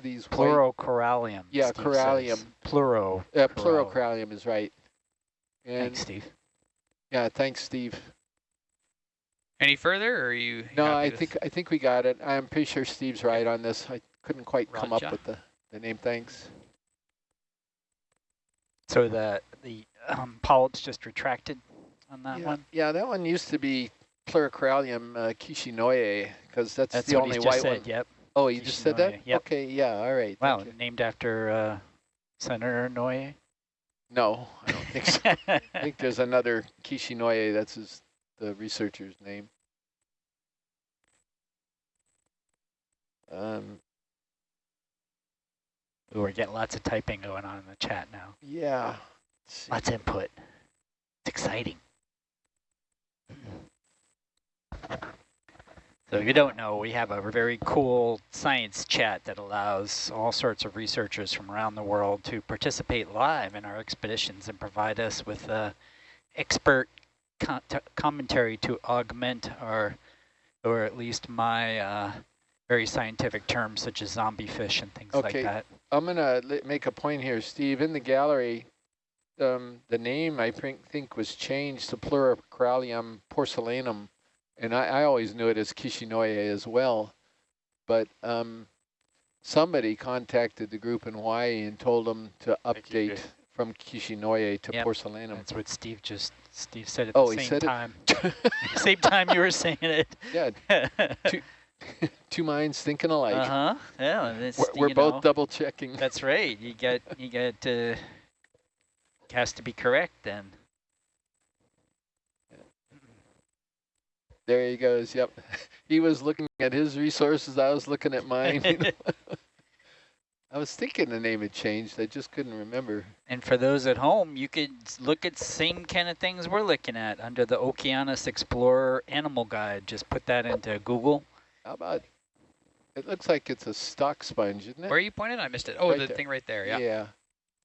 these white- Pleurocorallium. Yeah, Steve corallium. says. Pleuro. Uh, Corral. pleurocorallium is right. And Thanks, Steve. yeah, thanks, Steve. Any further, or are you? No, happy I think I think we got it. I'm pretty sure Steve's right on this. I couldn't quite come up with the, the name. Thanks. So the the um, polyps just retracted on that yeah, one. yeah, that one used to be Pleurocorallium uh, kishinoye because that's, That's the what only just white said. one. Yep. Oh, you just said that? Yep. Okay, yeah, all right. Wow, named after uh, Senator Noye. No, I don't think so. I think there's another Kishinoye, that's his, the researcher's name. Um, Ooh, We're getting lots of typing going on in the chat now. yeah. Lots of input. It's exciting. So if you don't know, we have a very cool science chat that allows all sorts of researchers from around the world to participate live in our expeditions and provide us with uh, expert commentary to augment our, or at least my uh, very scientific terms such as zombie fish and things Okay. like that. I'm going to make a point here, Steve. In the gallery, um, the name I think, think was changed to Pleurocorallium porcellanum, and I, I always knew it as Kishinoye as well. But um, somebody contacted the group in Hawaii and told them to update from Kishinoye to Yep. porcellanum. That's what Steve just, Steve said at Oh, the he same time. same time you were saying it. yeah, uh-huh. two minds thinking alike. Yeah, and it's, We're, we're both know, double checking. That's right. You get, you get, uh, has to be correct then. There he goes. Yep. He was looking at his resources. I was looking at mine. I was thinking the name had changed. I just couldn't remember. And for those at home, you could look at same kind of things we're looking at under the Okeanos Explorer Animal Guide. Just put that into Google. How about? It looks like it's a stock sponge, isn't it? Where are you pointing? I missed it. Oh, Right the there. thing right there. Yeah. yeah.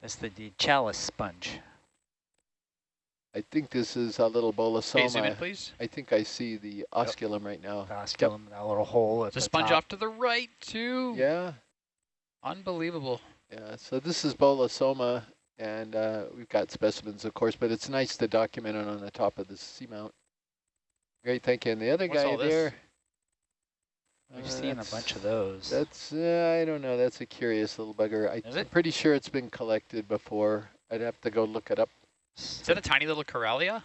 That's the, the chalice sponge. I think this is a little Okay, zoom in, bolosoma. please. I think I see the osculum right now. Osculum, that little hole at The the sponge top. off to the right too. Yeah. Unbelievable. Yeah. So this is bolosoma, and uh, we've got specimens, of course, but it's nice to document it on the top of the seamount. Great, thank you. And the other What's guy all there. We've uh, seen a bunch of those. That's, uh, I don't know, that's a curious little bugger. I, Is I'm it? pretty sure it's been collected before. I'd have to go look it up. Is that a tiny little Corellia?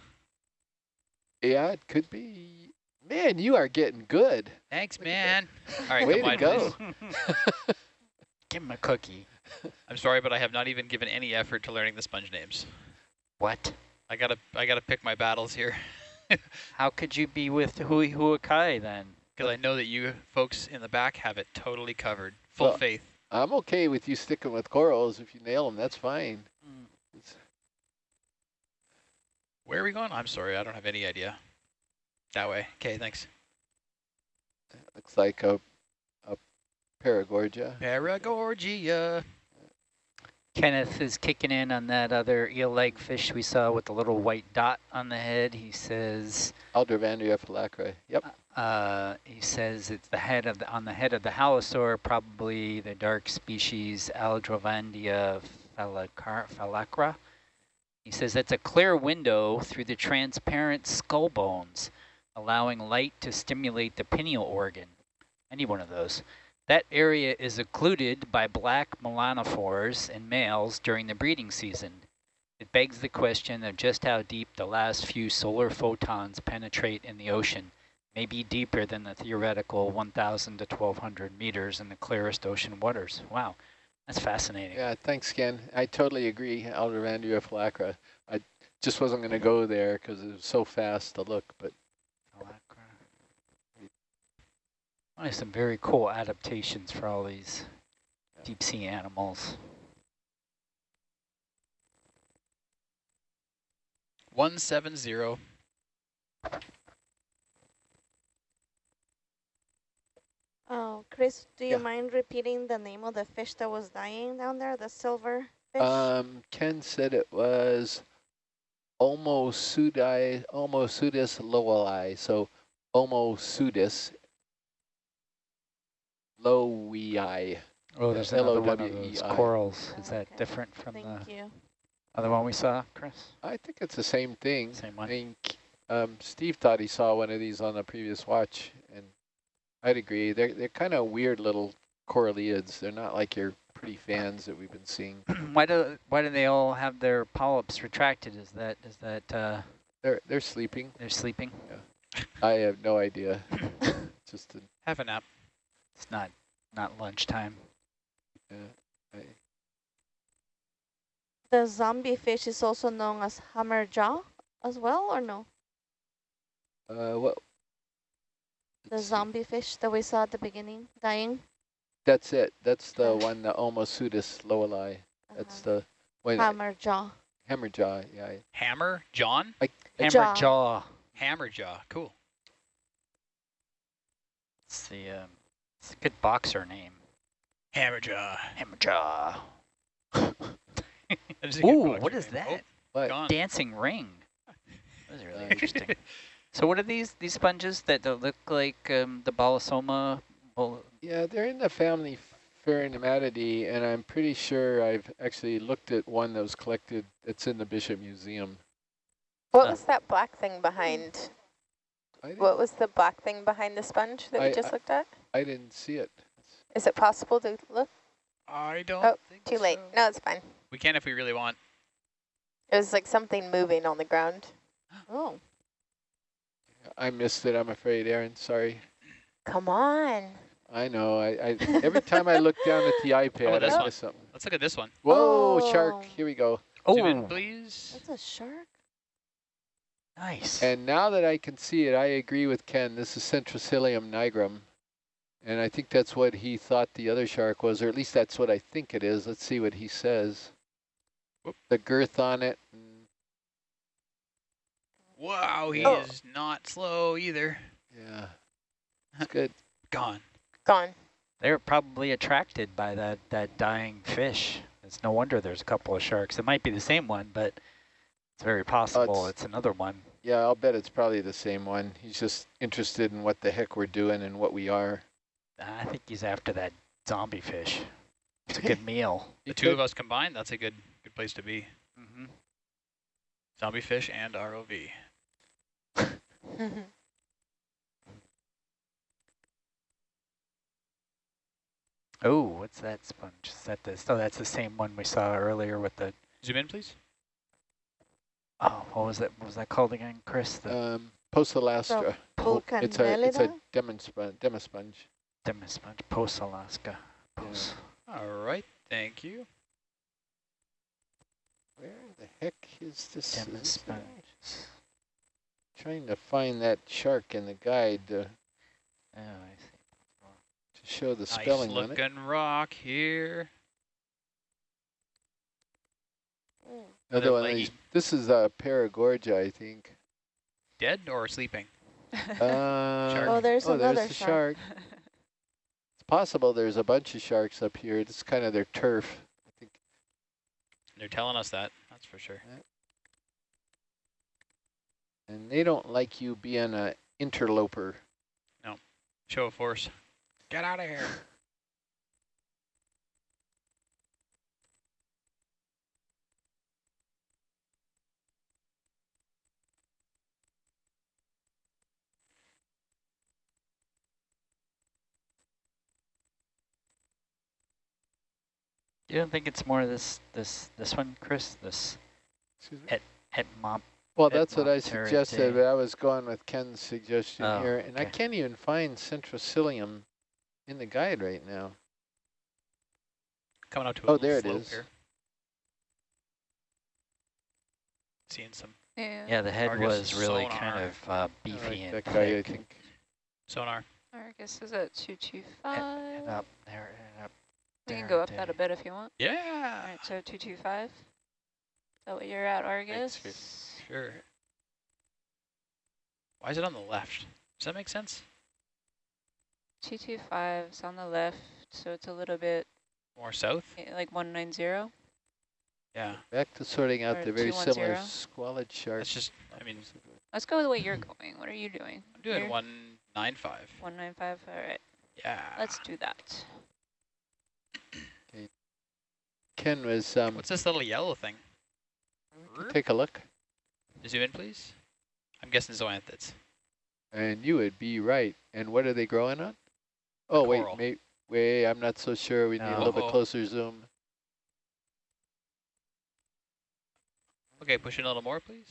Yeah, it could be. Man, you are getting good. Thanks, Look man. All right, Way to go. please. Give him a cookie. I'm sorry, but I have not even given any effort to learning the sponge names. What? I gotta, I gotta pick my battles here, How could you be with Hui Huakai then? because I know that you folks in the back have it totally covered. Full Well- faith. I'm okay with you sticking with corals. If you nail them, that's fine. Mm. It's, Where are we going? I'm sorry, I don't have any idea. That way. Okay, thanks. looks like a, a Paragorgia. Paragorgia. Kenneth is kicking in on that other eel-like fish we saw with the little white dot on the head. He says, Aldrovandia phalacra. Yep. uh, he says it's the head of the, on the head of the halosaur, probably the dark species Aldrovandia phalacar- phalacra. He says that's a clear window through the transparent skull bones, allowing light to stimulate the pineal organ. Any one of those. That area is occluded by black melanophores in males during the breeding season. It begs the question of just how deep the last few solar photons penetrate in the ocean, maybe deeper than the theoretical 1,000 to 1,200 meters in the clearest ocean waters. Wow, that's fascinating. Yeah, thanks, Ken. I totally agree, Aldrovandia phalacra. I just wasn't going to go there because it was so fast to look, but Phalacra. There's some very cool adaptations for all these deep sea animals. One seven zero. Oh, Chris, do you Yeah. mind repeating the name of the fish that was dying down there, the silver fish? um, Ken said it was Omosudai, Omosudis lowei, so Omosudis lowei. Oh, there's L O another one of E those corals. Is that Okay. different from Thank the you. other one we saw, Chris? I think it's the same thing. Same I one? mean, K- um, Steve thought he saw one of these on the previous watch, and I'd agree. They're they're kind of weird little coralliids. They're not like your pretty fans that we've been seeing. why do why do they all have their polyps retracted? Is that is that uh, They're they're sleeping. they're sleeping? Yeah. I have no idea. Just a, Have a nap. It's not not lunchtime. uh, I, The zombie fish is also known as hammerjaw as well, or no? uh, what? The zombie fish that we saw at the beginning, dying. That's it. That's the Uh. one, the Omosudis lowei. That's Uh-huh. the wait, Hammer jaw, Yeah. I- Hammer, John? Hammer Jaw. Hammer jaw. Cool. It's the um, it's a good boxer name. Hammer jaw. Hammer jaw. Ooh, what is name. that? What? Oh, gone. Dancing ring. That was really Uh, interesting. So what are these these sponges that don't look like um, the Bolosoma? Yeah, they're in the family Pheronematidae, and I'm pretty sure I've actually looked at one that was collected that's in the Bishop Museum. What Huh. was that black thing behind? What was the black thing behind the sponge that I- we just I- looked at? I didn't see it. Is it possible to look? I don't Oh, think Too late. so. No, it's fine. We can if we really want. It was like something moving on the ground. Oh, I missed it, I'm afraid, Aaron. Sorry. Come on. I know. I, I every time I look down at the oh, iPad, this I one. miss something. Let's look at this one. Whoa, oh. shark! Oh. Here we go. Zoom in, Oh, please. that's a shark. nice. And now that I can see it, I agree with Ken. This is Centroscyllium nigrum. And I think that's what he thought the other shark was, or at least that's what I think it is. Let's see what he says. Whoop. The girth on it. And- Wow, he Oh. is not slow either. yeah, it's good. Gone. Gone. They're probably attracted by that, that dying fish. It's no wonder there's a couple of sharks. It might be the same one, but it's very possible it's- it's another one. Yeah, I'll bet it's probably the same one. He's just interested in what the heck we're doing and what we are. I think he's after that zombie fish. It's a good meal. The two of us combined, that's a good good place to be. Mm-hmm. Zombie fish and ROV. Oh, what's that sponge? Is that this? Oh, that's the same one we saw earlier with the. Zoom in, please. Oh, what was that? What was that called again, Chris? The Um, Poecillastra. Pulcanellida? It's a it's a demosponge. demosponge. Demis sponge, Post Alaska. Post. All right, thank you. Where the heck is this? Demis is- sponge. Trying to find that shark in the guide to, Oh, I see. to show the Nice spelling on it. looking rock here. Another one these. This is a Paragorgia, I think. Dead or sleeping? Uh, Oh, there's oh, another there's the shark. It's possible there's a bunch of sharks up here. It's kind of their turf. I think. They're telling us that, that's for sure. And they don't like you being a interloper. No. Show of force. Get out of here. You don't think it's more this this this one, Chris? This Excuse me? et et mop. Well, that's what I won't tear it suggested, but I was going with Ken's suggestion Oh, here, and I can't even find Centroscyllium in the guide right now. Coming up to a Oh, little there it slope is. here. Seeing some Yeah. Yeah, the head Argus was really kind of uh, beefy like and that guy, I think. sonar. Argus is at 225. Head, head up there, head up. we can go up there. that a bit if you want. Yeah. right, so 225. Is that what you're at, Argus? Chris. Sure. Why is it on the left? Does that make sense? 225 is on the left, so it's a little bit More south? eh, like 190. Yeah. Back to sorting out Or the very similar 210. squalid shark. That's just, I mean, Let's go the way you're going. What are you doing? I'm doing Here? 195. 195. All right, Yeah. let's do that. Ken was, um, What's this little yellow thing? take a look. Zoom in, please. I'm guessing zoanthids. And you would be right. And what are they growing on? Oh, wait, coral. may, wait, I'm not so sure. We need a little bit closer zoom. Okay, push in a little more, please.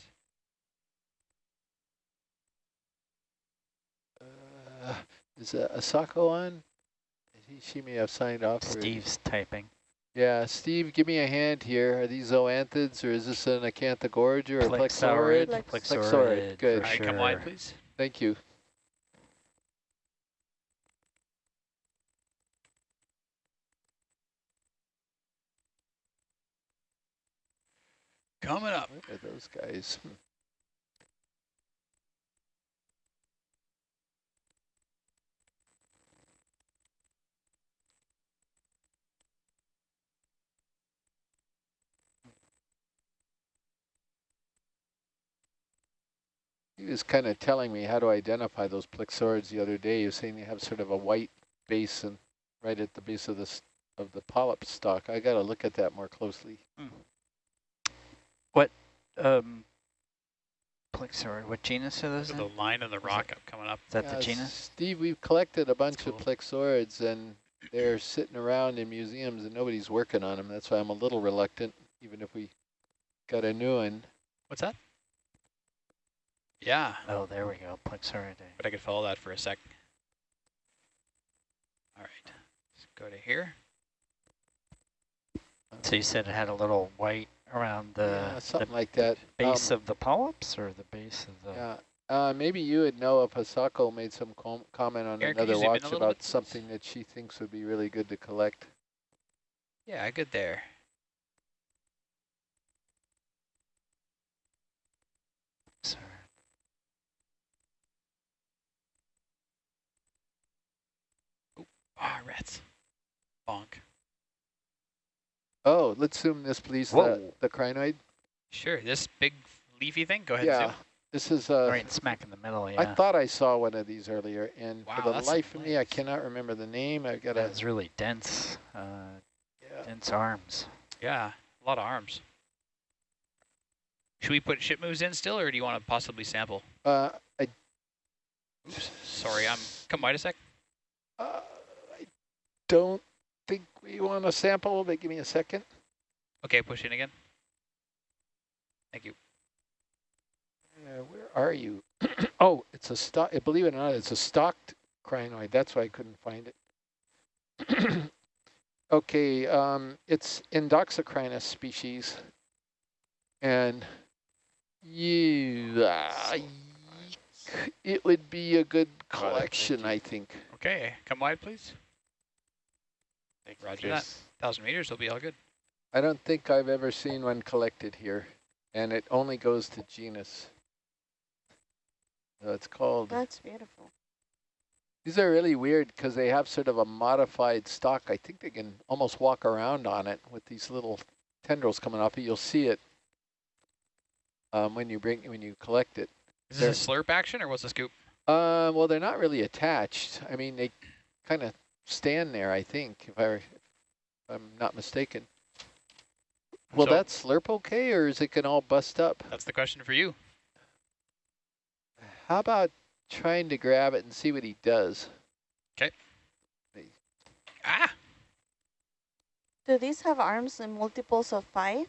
Uh, is uh, Asako on? He, she may have signed off. Steve's typing. Yeah, Steve, give me a hand here. Are these zoanthids or is this an acanthogorgia or a Plexaurid. plexaurid? Plexaurid, good. for All right, come wide, sure. please. Thank you. Coming up. Look at those guys? He was kind of telling me how to identify those plexaurids the other day. He was saying they have sort of a white base and right at the base of the of the polyp stalk. I got to look at that more closely. What um, Plexaurid, what genus are those So in? the line of the rock up coming up. Is that the genus? Steve, we've collected a bunch cool. of plexaurids and they're sitting around in museums and nobody's working on them. That's why I'm a little reluctant, even if we got a new one. What's that? Yeah, Oh, there we go, Plexaurid. but I could follow that for a sec. All right, let's go to here. So you said it had a little white around the, yeah, the something like that. base Um, of the polyps or the base of the... Yeah. Uh, maybe you would know if Hasako made some com comment on Aaron, could another you zoom in watch about something that she thinks would be really good to collect. Yeah, I good there. Sorry. Ah, rats. Bonk. Oh, let's zoom this, please. The, Whoa. the crinoid. Sure, this big leafy thing. Go ahead. yeah. Zoom. This is uh, right smack in the middle, Yeah. I thought I saw one of these earlier, and Wow, for the life of me, I cannot remember the name. I've got to. That's really dense, uh, Yeah. dense arms. Yeah, a lot of arms. Should we put ship moves in still, or do you want to possibly sample? Uh, I, Oops, sorry, I'm. Come wide a sec. uh, I don't think we want a sample, but give me a second. Okay, push in again. Thank you. Uh, where are you? oh, it's a stock. Believe it or not, it's a stocked crinoid. That's why I couldn't find it. okay, um, it's Endoxocrinus species, and you, uh, it would be a good collection, I think. Okay, come wide, please. Roger that. Thousand meters will be all good. I don't think I've ever seen one collected here, and it only goes to genus. So it's called. That's beautiful. These are really weird because they have sort of a modified stock. I think they can almost walk around on it with these little tendrils coming off it. You'll see it um, when you bring when you collect it. Is this a slurp action or what's the scoop? Uh, well, they're not really attached. I mean, they kind of stand there. I think, if, I, if I'm not mistaken. Will So- that slurp okay, or is it gonna all bust up? That's the question for you. How about trying to grab it and see what he does? Okay. Ah, Do these have arms in multiples of five?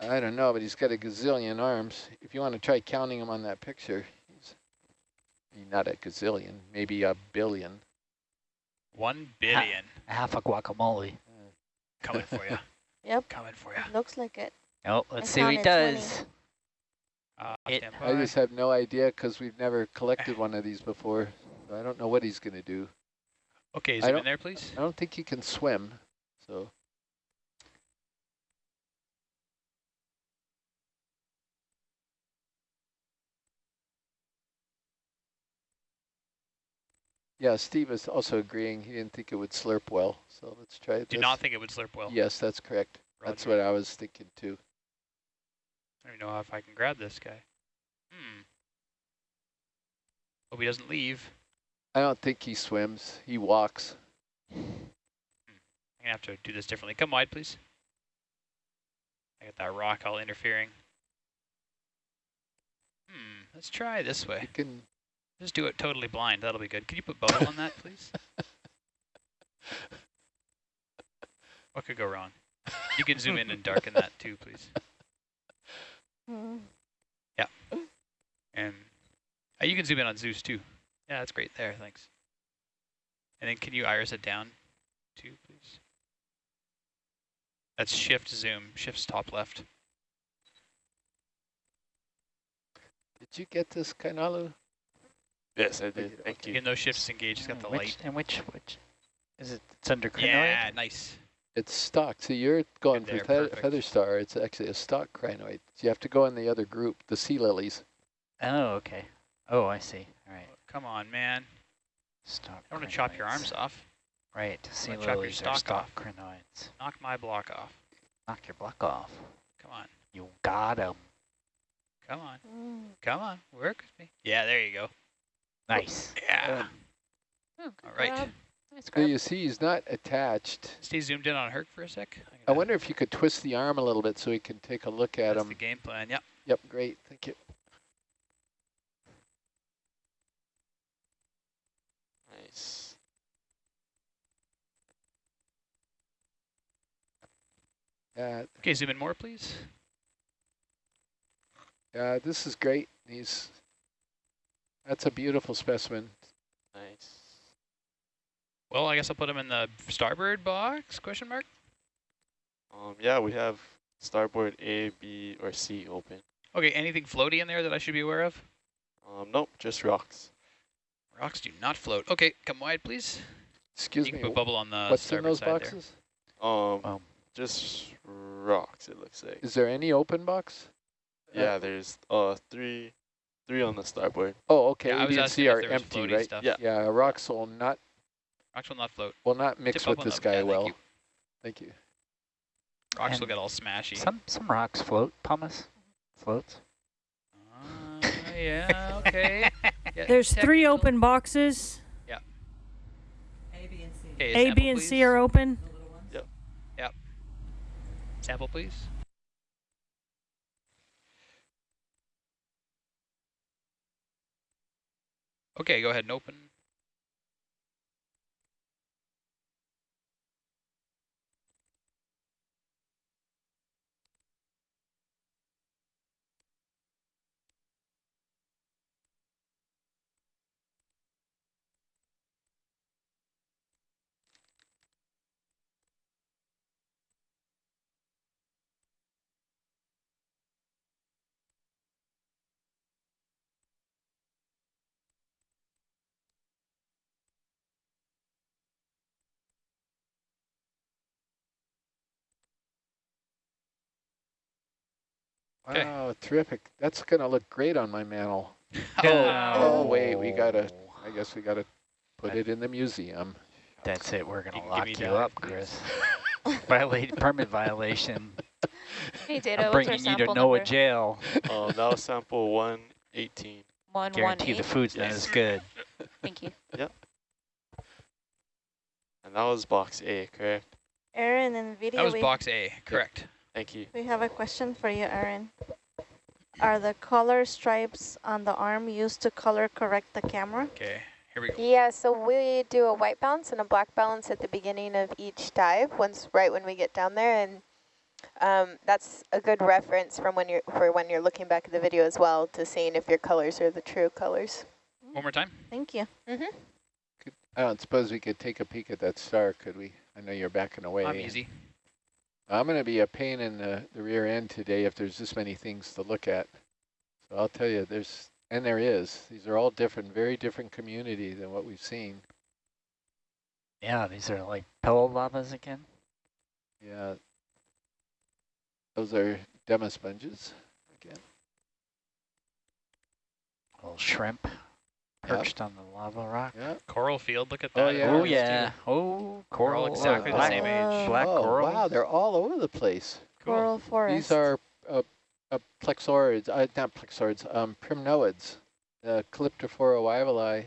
I don't know, but he's got a gazillion arms. If you want to try counting them on that picture, he's not a gazillion, maybe a billion. One billion Half a guacamole. coming for you. Yep, Coming for you. looks like it. Oh, let's I see what he does. Uh, It- I just have no idea because we've never collected one of these before. So I don't know what he's going to do. Okay, I zoom in there, please. I don't think he can swim, so. Yeah, Steve is also agreeing. He didn't think it would slurp well, so let's try it. Do this. not think it would slurp well. Yes, that's correct. That's what I was thinking too. I don't even know if I can grab this guy. Hmm. Hope he doesn't leave. I don't think he swims. He walks. I'm gonna have to do this differently. Come wide, please. I got that rock all interfering. Hmm, let's try this way. You can, Just do it totally blind. That'll be good. Can you put bubble on that, please? What could go wrong? You can zoom in and darken that too, please. Yeah. And uh, you can zoom in on Zeus too. Yeah, that's great there. Thanks. And then can you iris it down too, please? That's shift zoom. Shift's top left. did you get this, Kainalu? Yes, I did. Thank you. Even those shift's engaged, it's got the which, light. And which, which, is it, it's under crinoid? Yeah, nice. It's stock. So you're going Good for there, fe feather star. It's actually a stock crinoid. So You have to go in the other group, the sea lilies. Oh, okay. Oh, I see. All right. Come on, man. Stock I want to chop your arms off. Right, sea chop your lilies are stock off. crinoids. Knock my block off. Knock your block off. Come on. You got 'em. Come on. Mm. Come on. Work with me. Yeah, there you go. Nice. Yeah. Oh, All right. grab. Nice So you see he's not attached. Stay zoomed in on Herc for a sec. I'm I wonder if you could twist the arm a little bit so we can take a look at That's him. the game plan. Yep. Yep, great. Thank you. Nice. Yeah, Okay, zoom in more, please. yeah, this is great. He's that's a beautiful specimen. Nice. Well, I guess I'll put him in the starboard box, question mark? Um, yeah, we have starboard A, B, or C open. Okay, anything floaty in there that I should be aware of? Um, nope, just rocks. Rocks do not float. Okay, come wide, please. Excuse you can me. put bubble on the what's in those side boxes? Um, Um. just rocks. It looks like. Is there any open box? Yeah, there's uh three, three on the starboard. Oh, okay. there. Yeah, I A, and C are empty, right? stuff. Yeah. Yeah, rocks will not Rocks will not float. will not mix Tip with this them. guy Yeah, thank well. you. Thank you. Rocks will get all smashy. Some some rocks float, pumice. Floats. Uh, yeah, okay. Yeah, There's three open boxes. Okay, A, sample, B, and please. C are open. Yep. Yep. Sample, please. Okay, go ahead and open. Okay. Wow, terrific. That's going to look great on my mantle. Oh, Oh, wait, we gotta- I guess we got to put That- it in the museum. That's it. We're gonna lock you that, up. Chris. Violate permit violation. Hey, Data, I'm what's our bringing you to sample NOAA number? jail. Oh, that was sample 118. One, one, Guarantee the eight. food's not as good. Thank you. Yep. And that was box A, correct? Aaron, and video, that was box A, correct. Thank you. we have a question for you, Aaron. Are the color stripes on the arm used to color correct the camera? Okay, here we go. Yeah, so we do a white balance and a black balance at the beginning of each dive, once right when we get down there, and um, that's a good reference from when you're for when you're looking back at the video as well to seeing if your colors are the true colors. One more time. Thank you. Mm-hmm. I don't suppose we could take a peek at that star, could we? I know you're backing away. I'm easy. I'm going to be a pain in the, the rear end today if there's this many things to look at. So I'll tell you, there's, and there is. These are all different, very different community than what we've seen. Yeah, these are like pillow lavas again. Yeah. Those are demosponges again. Little shrimp Yep. perched on the lava rock. Yeah. Coral field, look at Oh, that. yeah. Oh yeah. Oh, We're coral. exactly the black, same age. Black oh, coral. wow, they're all over the place. Cool. Coral forest. These are uh, uh, plexaurids, uh, not plexaurids, um, primnoids, uh, Calyptrophora wyvillei.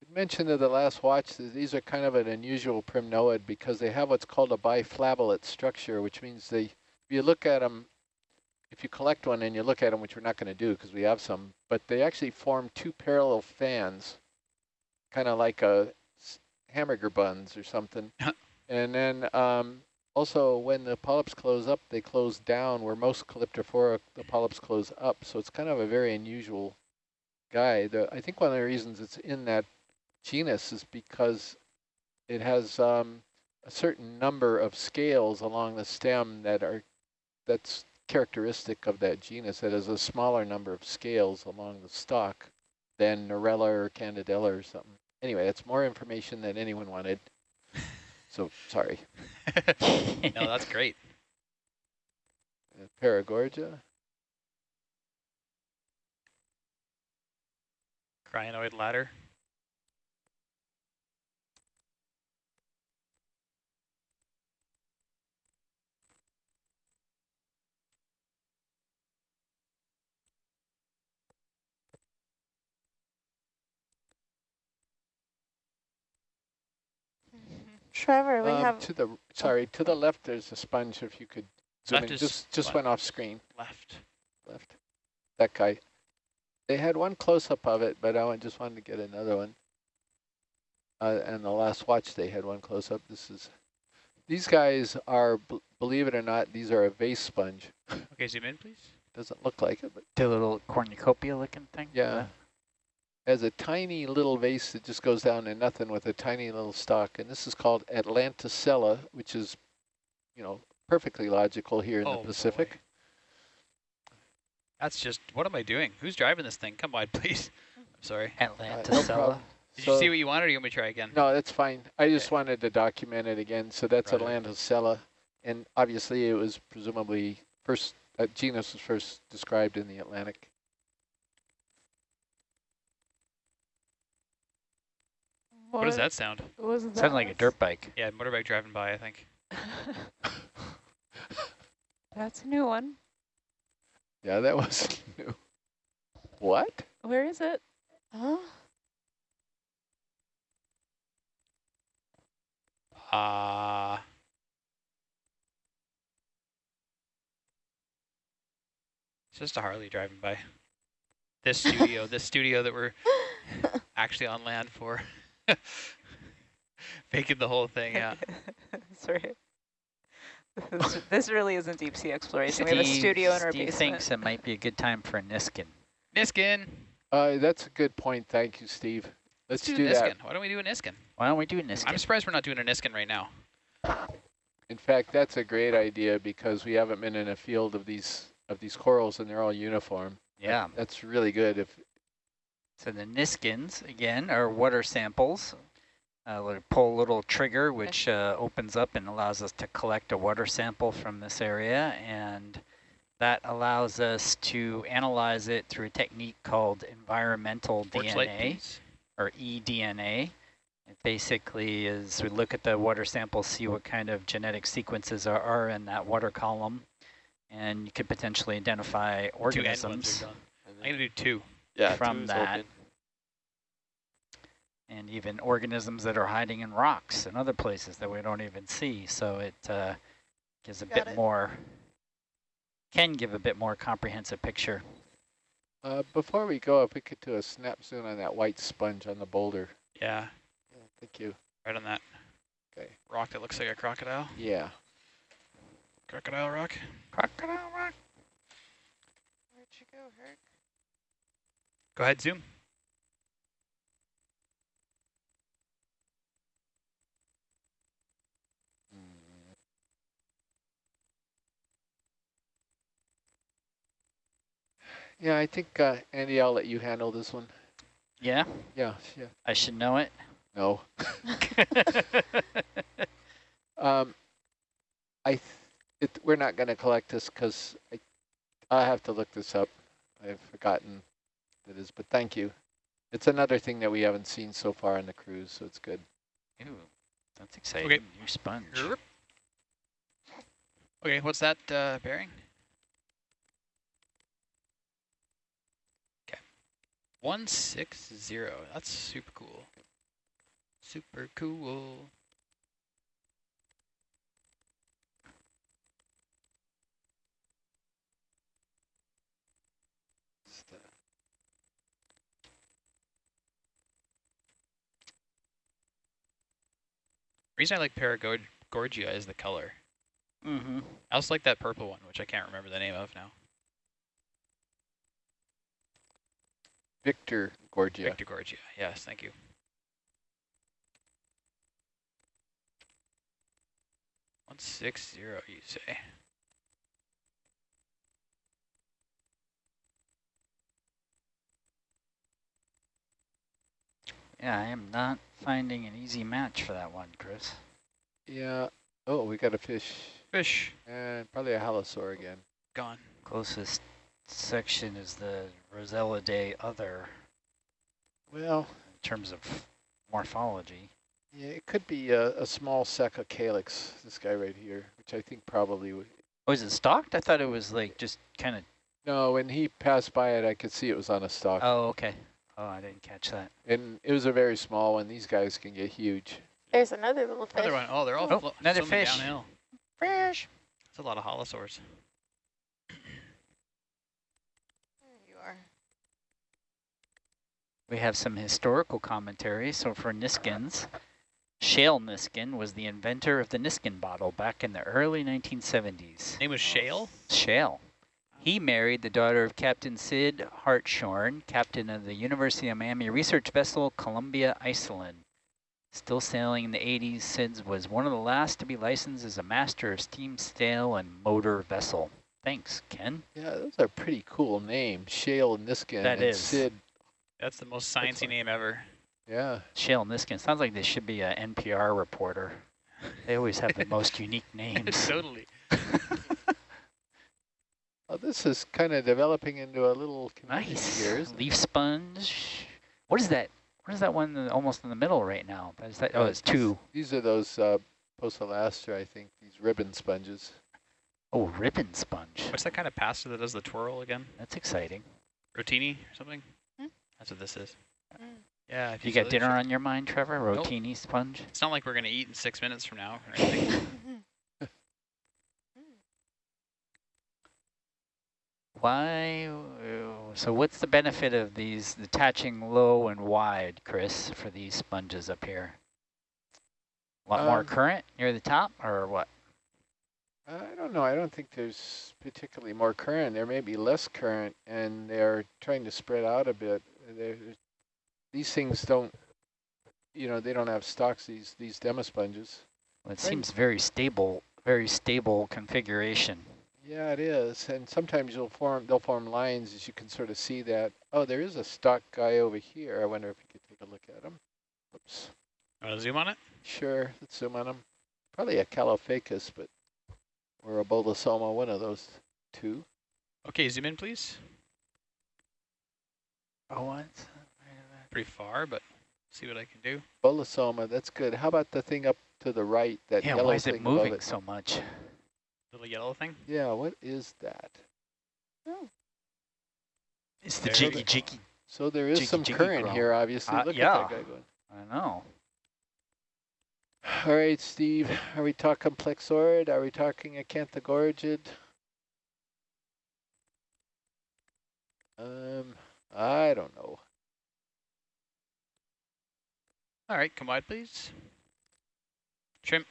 Good mentioned at the last watch that these are kind of an unusual primnoid because they have what's called a biflabellate structure, which means they, if you look at them, if you collect one and you look at them, which we're not going to do because we have some, but they actually form two parallel fans, kind of like a hamburger buns or something. and then um, also when the polyps close up, they close down where most Calyptrophora, the polyps close up. So it's kind of a very unusual guy. The, I think one of the reasons it's in that genus is because it has um, a certain number of scales along the stem that are that's characteristic of that genus. It has a smaller number of scales along the stalk than Narella or Candidella or something. Anyway, that's more information than anyone wanted. So sorry. no, that's great. Uh, Paragorgia. Crinoid ladder. Trevor, we Um, have to the sorry to the left. There's a sponge. If you could zoom Left in. just just what? went off screen. Left. Left. That guy. They had one close up of it, but I just wanted to get another one. Uh, and the last watch they had one close up. This is. These guys are, believe it or not, these are a vase sponge. Okay, zoom in, please. Doesn't look like it, but The little cornucopia looking thing? yeah. Has a tiny little vase that just goes down to nothing with a tiny little stalk. And this is called Atlanticella, which is, you know, perfectly logical here in Oh, the Pacific. boy. That's just, what am I doing? Who's driving this thing? Come on, please. I'm sorry. Uh, no Atlanticella. Did So- you see what you wanted or you want me to try again? No, that's fine. I just wanted to document it again. So that's Right. Atlanticella. And obviously it was presumably first, uh, genus was first described in the Atlantic. What does that sound? Was that? Sounded like a dirt bike. Yeah, motorbike driving by, I think. That's a new one. Yeah, that was new. What? Where is it? Huh? Uh, it's just a Harley driving by. This studio, this studio that we're actually on land for. Making the whole thing, yeah. Sorry. This, this really isn't deep sea exploration. we have a studio in our Steve basement. thinks it might be a good time for a Niskin. Niskin. Uh, that's a good point. Thank you, Steve. Let's, do, do Niskin. that. Why don't we do a Niskin? Why don't we do a Niskin? I'm surprised we're not doing a Niskin right now. In fact, that's a great idea because we haven't been in a field of these of these corals and they're all uniform. yeah. That's really good. If So the Niskins, again, are water samples. Uh, we'll pull a little trigger, which uh, opens up and allows us to collect a water sample from this area. And that allows us to analyze it through a technique called environmental Torch DNA, or eDNA. It basically is we look at the water sample, see what kind of genetic sequences are, are in that water column, and you could potentially identify Two end ones organisms are. I'm gonna do two. Yeah, from that. open. and even organisms that are hiding in rocks and other places that we don't even see. So it uh, gives a Got bit it. more, can give a bit more comprehensive picture. uh, before we go, if we could do a snap zoom on that white sponge on the boulder. Yeah, Yeah, thank you. right on that Okay. rock that looks like a crocodile. Yeah. Crocodile rock. Crocodile rock. Where'd you go, Herc? Go ahead, zoom. Yeah, I think uh, Andy, I'll let you handle this one. Yeah, Yeah, yeah. I should know it. No. Um, I, th it, we're not going to collect this because I, I have to look this up. I've forgotten what it is, but thank you. It's another thing that we haven't seen so far on the cruise, so it's good. Ooh, that's exciting. Okay. New sponge. Okay, what's that uh, bearing? Okay. 160. That's super cool. Super cool. It's the- reason I like Paragorgia is the color. Mm-hmm. I also like that purple one, which I can't remember the name of now. Victor Gorgia. Victorgorgia. Yes, thank you. One six zero, you say? Yeah, I am not finding an easy match for that one, Chris. Yeah. Oh, we got a fish. Fish And probably a halosaur again. gone. Closest section is the Rossellidae other Well, in terms of morphology. yeah, it could be a, a small Seca calyx, this guy right here, which I think probably would. Oh, is it stalked? I thought it was like just kind of. No, when he passed by it, I could see it was on a stalk. Oh, okay. Oh, I didn't catch that. And it was a very small one. These guys can get huge. There's another little fish. Another one. Oh, they're all Oh, flo- another fish. downhill. Fish. That's a lot of halosaurs. There you are. We have some historical commentary. So for Niskins, Shale Niskin was the inventor of the Niskin bottle back in the early 1970s. Name was Shale. Shale. He married the daughter of Captain Sid Hartshorn, captain of the University of Miami research vessel Columbus Iselin. Still sailing in the 80s, Sid was one of the last to be licensed as a master of steam sail and motor vessel. Thanks, Ken. Yeah, those are pretty cool names. Shale Niskin That and is. Sid. That's the most sciencey like- name ever. Yeah. Shale Niskin. Sounds like they should be an NPR reporter. They always have the most unique names. totally. Oh, this is kind of developing into a little Nice. here, isn't it? Leaf sponge. What is that? What is that one in the- almost in the middle right now? Is that, oh, it's two. These are those uh, Poecillastra, I think, these ribbon sponges. Oh, ribbon sponge. What's that kind of pasta that does the twirl again? That's exciting. Rotini or something? Hmm? That's what this is. Mm. Yeah. If You got dinner on your mind, Trevor? Nope. Rotini sponge? It's not like we're going to eat in six minutes from now or anything. Why? uh, So what's the benefit of these attaching low and wide, Chris, for these sponges up here? A lot more Um, current near the top or what? I don't know. I don't think there's particularly more current. There may be less current, and they're trying to spread out a bit. They're, these things don't, you know, they don't have stocks, these, these demo sponges. Well, it right. seems very stable, very stable configuration. Yeah, it is. And sometimes you'll form, they'll form lines as you can sort of see that. Oh, there is a stalk guy over here. I wonder if you could take a look at him. Oops. Want to zoom on it? Sure, let's zoom on him. Probably a Caulophacus, but or a Bolosoma, one of those two. Okay, zoom in, please. Oh, what? Pretty far, but see what I can do. Bolosoma, that's good. How about the thing up to the right, that Yeah, yellow why is thing it above moving it? so much? Little yellow thing. Yeah, what is that? Oh. It's the There jiggy jiggy. So there is Jiggy, some jiggy current growl. here, obviously. Uh, Look yeah. at that guy going. I know. All right, Steve, are we talking plexaurid? Are we talking acanthogorgid? Um, I don't know. All right, come wide, please. Trim.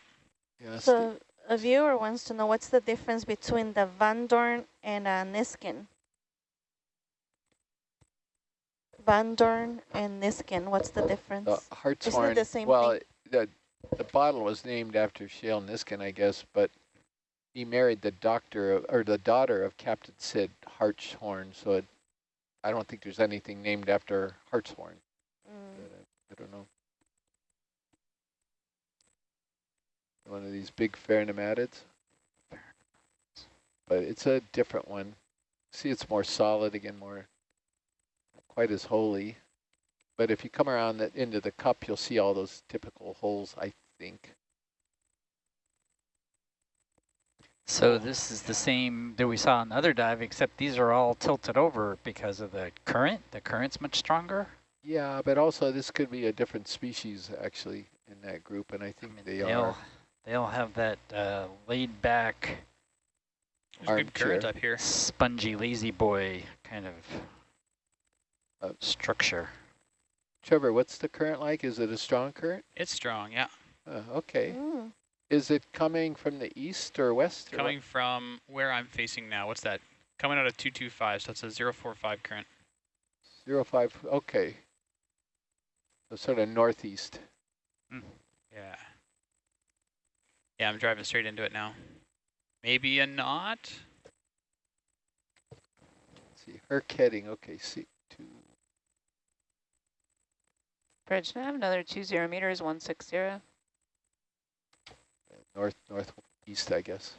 Yeah, So a viewer wants to know what's the difference between the Van Dorn and a Niskin. Van Dorn and Niskin, what's the difference? The hartshorn. the same well, thing? the the bottle was named after Shale Niskin, I guess, but he married the doctor of, or the daughter of Captain Sid Hartshorn, so it, I don't think there's anything named after Hartshorn. Mm. Uh, I don't know. One of these big pheronematids. But it's a different one. See, it's more solid again, more quite as holy. But if you come around the, into the cup, you'll see all those typical holes, I think. So this is the same that we saw on the other dive, except these are all tilted over because of the current. The current's much stronger. Yeah, but also this could be a different species actually in that group, and I I think mean, they they'll, are. They'll have that uh, laid back, There's a good current Armchair. up here. spongy, lazy boy kind of Uh, structure. Trevor, what's the current like? Is it a strong current? It's strong, yeah. Uh, okay. Mm. Is it coming from the east or west? Or what? Coming from where I'm facing now. What's that? Coming out of 225, so it's a 045 current. Zero five. Okay. So sort of northeast. Yeah. Yeah, I'm driving straight into it now. Maybe a knot? Let's see, Herc heading. Okay, see two. Bridge, I have another two zero meters, 160. North northeast, I guess.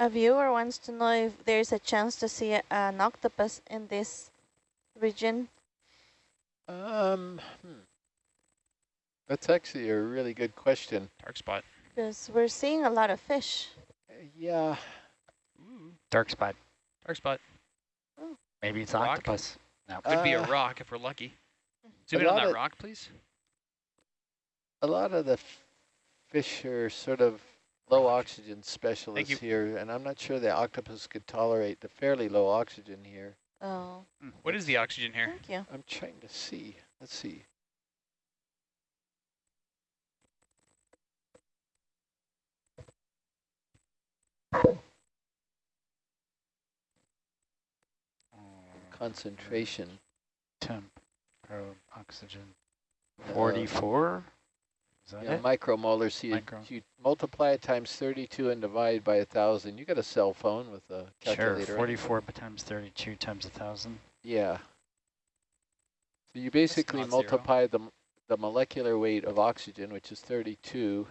A viewer wants to know if there's a chance to see a, an octopus in this region. Um, hmm. that's actually a really good question. Dark spot. Because we're seeing a lot of fish. Uh, yeah, Ooh, Dark spot. dark spot. Maybe it's Rock? octopus. No. Could be a Uh, rock if we're lucky. Zoom in on that of- rock, please. a lot of the fish are sort of low oxygen specialist here, and I'm not sure the octopus could tolerate the fairly low oxygen here. Oh, What is the oxygen here? thank you. I'm trying to see. Let's see. Concentration. Temp, probe, oxygen. Uh, 44? Is that Yeah, it? micromolar. See, Micro. you multiply it times 32 and divide by a thousand. You got a cell phone with a Sure, calculator. right? 44 times 32 times a 1,000. Yeah. So you basically not zero. multiply the, the molecular weight of oxygen, which is 32,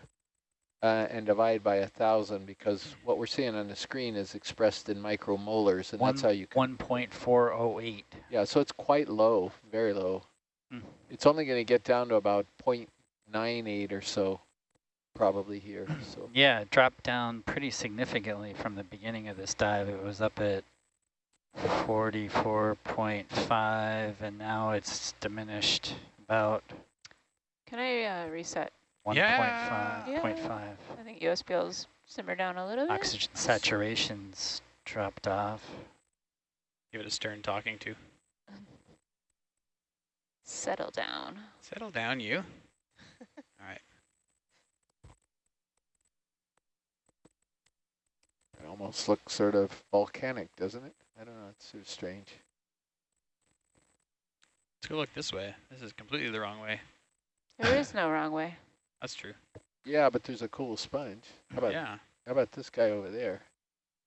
uh, and divide by a thousand because what we're seeing on the screen is expressed in micromolars, and that's how you can. 1.408. Yeah, so it's quite low, very low. Hmm. It's only going to get down to about 0.98 or so, probably here. So Yeah, it dropped down pretty significantly from the beginning of this dive. It was up at 44.5, and now it's diminished about Can I uh, reset? 1.5. Yeah. Yeah. 0.5. I think USBL's simmer down a little bit. Oxygen saturation's dropped off. Give it a stern talking to. Settle down. Settle down, you. All right. It almost looks sort of volcanic, doesn't it? I don't know. It's sort of strange. Let's go look this way. This is completely the wrong way. There is no wrong way. That's true. Yeah, but there's a cool sponge. How about yeah. how about this guy over there?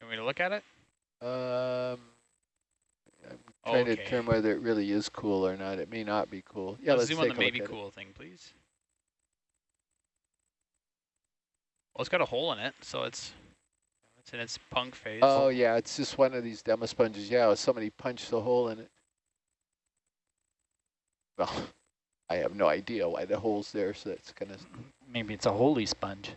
You want me to look at it? Um, I'm trying to determine whether it really is cool or not. It may not be cool. Yeah, Let's let's, zoom take on the a maybe at it. cool thing, please. Well, it's got a hole in it, so it's it's in its punk phase. Oh yeah, it's just one of these demosponges. Yeah, somebody punched a hole in it. Well, I have no idea why the hole's there, so it's gonna. Maybe it's a holy sponge.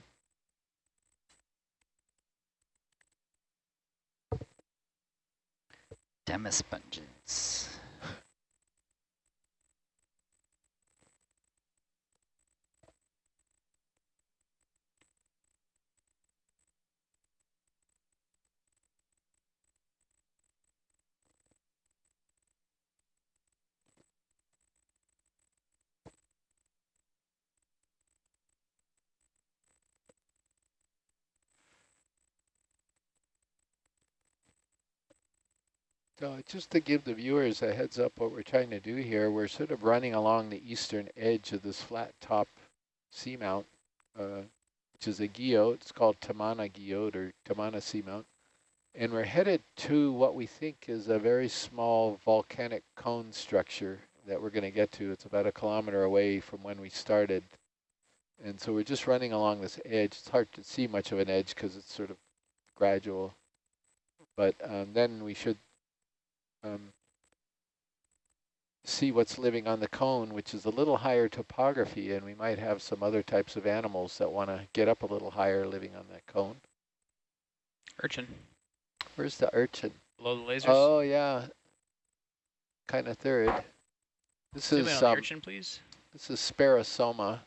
Demosponges. So just to give the viewers a heads up, what we're trying to do here, we're sort of running along the eastern edge of this flat top seamount, uh, which is a guyot. It's called Tamana guyot or Tamana seamount. And we're headed to what we think is a very small volcanic cone structure that we're going to get to. It's about a kilometer away from when we started. And so we're just running along this edge. It's hard to see much of an edge because it's sort of gradual. But um, then we should um, see what's living on the cone, which is a little higher topography, and we might have some other types of animals that want to get up a little higher living on that cone. Urchin. Where's the urchin? Below the lasers. Oh, yeah. Kind of third. This Zoom is um, urchin, please. this is Sperosoma.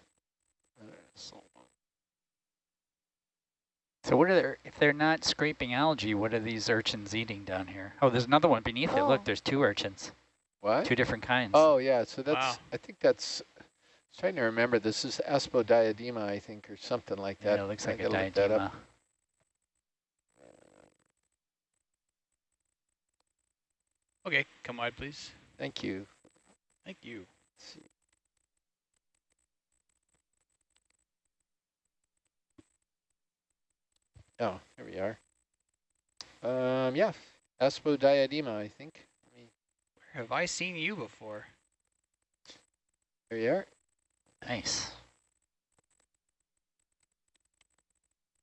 So, So what are they, if they're not scraping algae, what are these urchins eating down here? Oh, there's another one beneath it. Look, Oh. there's two urchins, What? two different kinds. Oh, yeah. So that's, Wow. I think that's, I was trying to remember. This is Aspidodiadema, I think, or something like that. yeah, it looks I like a gotta that up. diadema. Okay, come wide, please. Thank you. Thank you. Let's see. Oh, here we are. Um, yeah, Aspidodiadema, I think. Where have I seen you before? Here we are. Nice.